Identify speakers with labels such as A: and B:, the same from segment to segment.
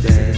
A: dance.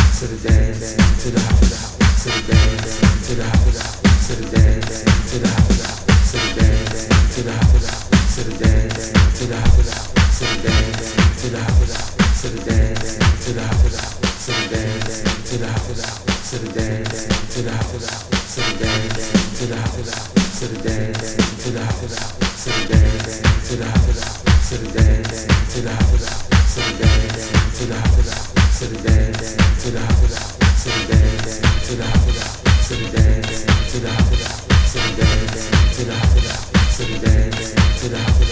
A: to the dance, to the house, to the dance, to the house, to the dance, to the house, to the dance, to the house, to the dance, to the house, to the dance, to the house, to the dance, to the house, to the dance, to the house, to the dance, to the house, to the dance, to the house, to the dance, to the house, to the dance, to the house, to the dance, to the house, to the dance, to the house to the dance, to the house, to the dance, to the house, to the dance, to the house, to the dance, to the house, to the dance, to the house.